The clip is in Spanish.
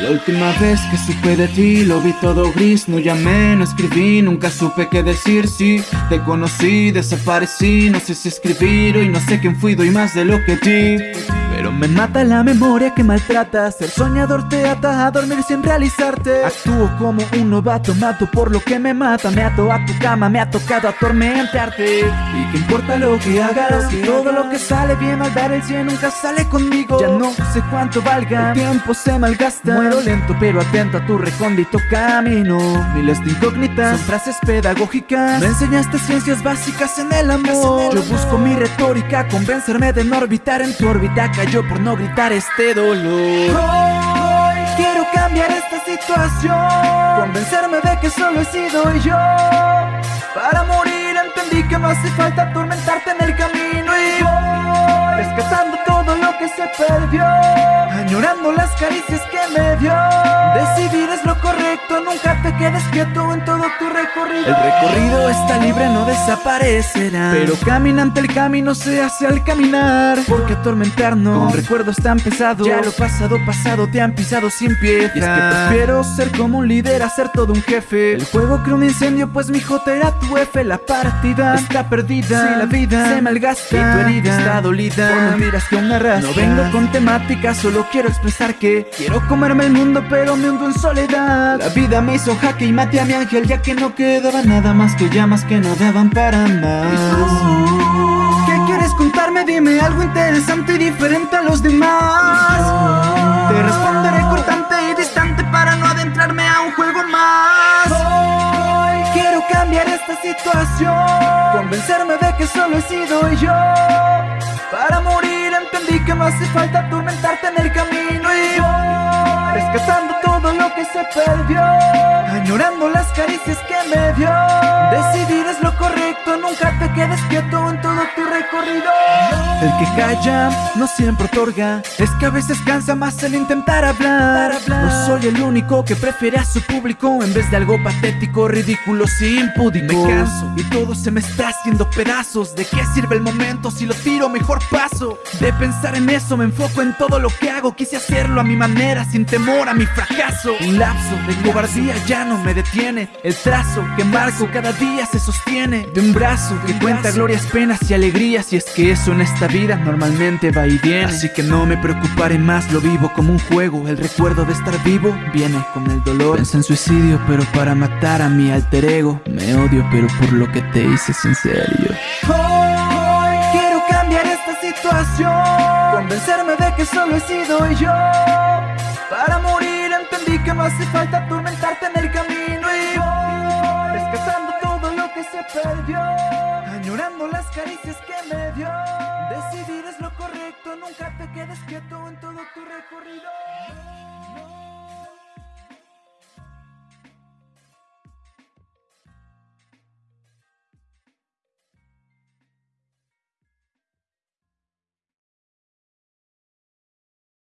La última vez que supe de ti lo vi todo gris No llamé, no escribí, nunca supe qué decir. Sí, te conocí, desaparecí No sé si escribir hoy, no sé quién fui Doy más de lo que di me mata la memoria que maltrata. Ser soñador te ata a dormir sin realizarte. Actúo como un novato, mato por lo que me mata. Me ato a tu cama, me ha tocado atormentarte. Y qué importa lo que hagas todo lo que sale bien al dar el cien nunca sale conmigo. Ya no sé cuánto valga, el tiempo se malgasta. Muero lento pero atento a tu recóndito camino. Miles de incógnitas, son frases pedagógicas. Me enseñaste ciencias básicas en el amor. Yo busco mi retórica, convencerme de no orbitar en tu órbita. Yo por no gritar este dolor. Hoy quiero cambiar esta situación. Convencerme de que solo he sido yo. Para morir entendí que no hace falta atormentarte en el camino. Y voy rescatando todo lo que se perdió. Añorando las caricias que me dio. Decidir es lo correcto, nunca te quedes quieto en todo tu recorrido. El recorrido está libre, no desaparecerá. Pero caminante el camino se hace al caminar. Porque atormentarnos con recuerdos tan pesados. Ya lo pasado, pasado te han pisado sin piedad. Y es que prefiero ser como un líder a ser todo un jefe. El juego creó un incendio pues mi J era tu F. La partida está perdida. Si la vida se malgasta. y tu herida está dolida. Por mentiras que aún No vengo con temática, solo quiero expresar que Quiero comerme el mundo pero me hundo en soledad. La vida me hizo jaque y maté a mi ángel ya que no quedaba nada más que llamas que no daban para más. ¿Qué quieres contarme? Dime algo interesante y diferente a los demás. Te responderé cortante y distante para no adentrarme a un juego más. Hoy quiero cambiar esta situación Convencerme de que solo he sido yo. Para morir entendí que no hace falta atormentarte en el camino Y voy rescatando todo lo que se perdió Añorando las caricias que me dio. Decidir es lo correcto, nunca te quedes quieto en todo tu recorrido El que calla no siempre otorga. Es que a veces cansa más el intentar hablar. No soy el único que prefiere a su público En vez de algo patético, ridículo, sin impúdico Me canso. Y todo se me está haciendo pedazos. ¿De qué sirve el momento si lo tiro mejor paso? De pensar en eso me enfoco en todo lo que hago. Quise hacerlo a mi manera, sin temor a mi fracaso. Un lapso de cobardía ya no me detiene. El trazo que marco cada día se sostiene. De un brazo que cuenta glorias, penas y alegrías. Y es que eso en esta vida normalmente va y viene Así que no me preocuparé más, lo vivo como un juego El recuerdo de estar vivo viene con el dolor. Pensé en suicidio pero para matar a mi alter ego Me odio pero por lo que te hice serio Hoy quiero cambiar esta situación Convencerme de que solo he sido yo. Para morir entendí que no hace falta atormentarte en el camino las caricias que me dio. Decidir es lo correcto, nunca te quedes quieto en todo tu recorrido